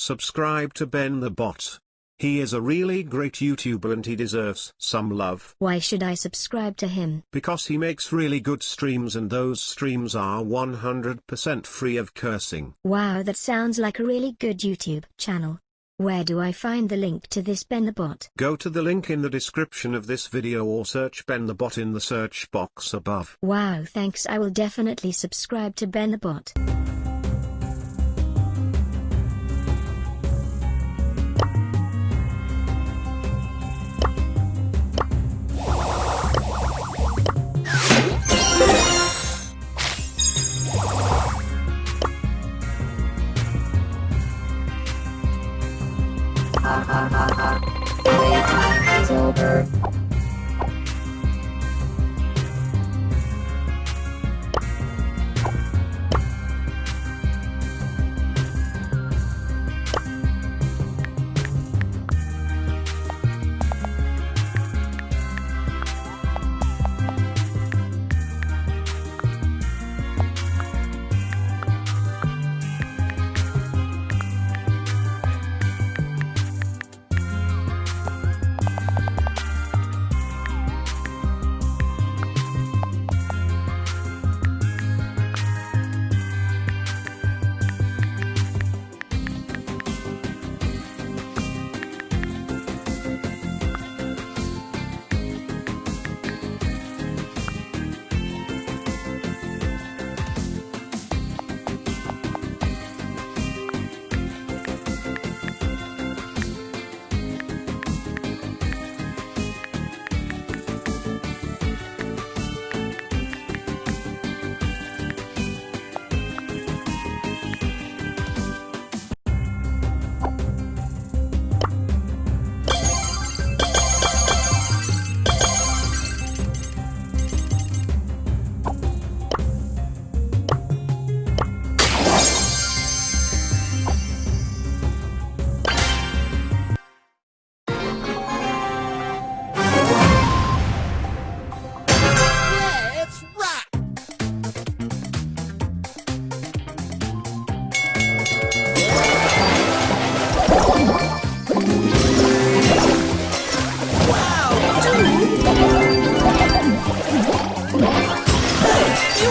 Subscribe to Ben the Bot. He is a really great YouTuber and he deserves some love. Why should I subscribe to him? Because he makes really good streams and those streams are 100% free of cursing. Wow that sounds like a really good YouTube channel. Where do I find the link to this Ben the Bot? Go to the link in the description of this video or search Ben the Bot in the search box above. Wow thanks I will definitely subscribe to Ben the Bot. Playtime is over.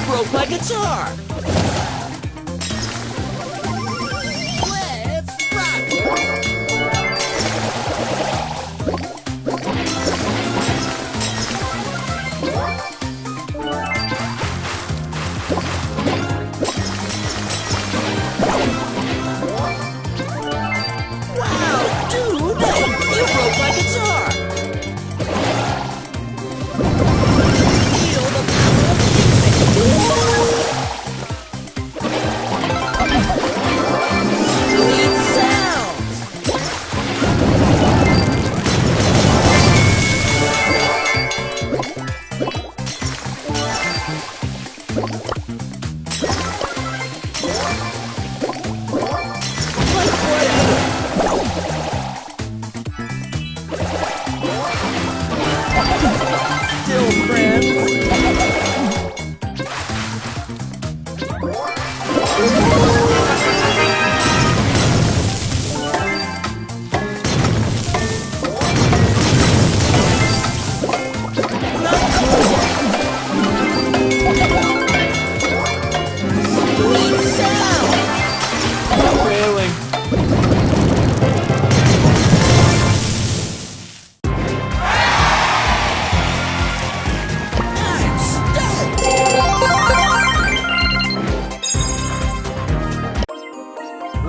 Broke my guitar!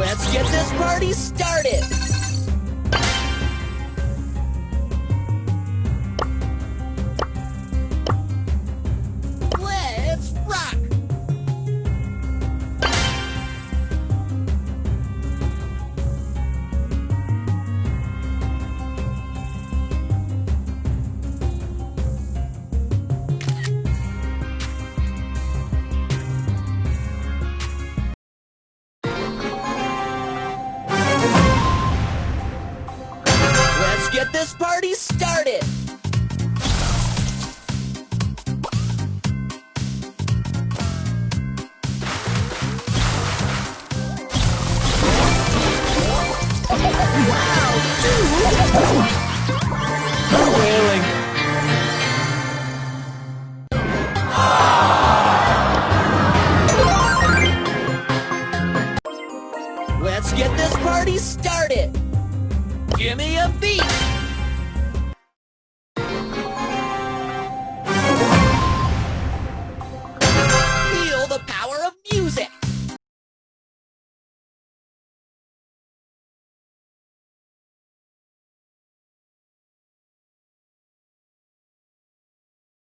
Let's get this party started! this party started! Let's get this party started! Give me a beat!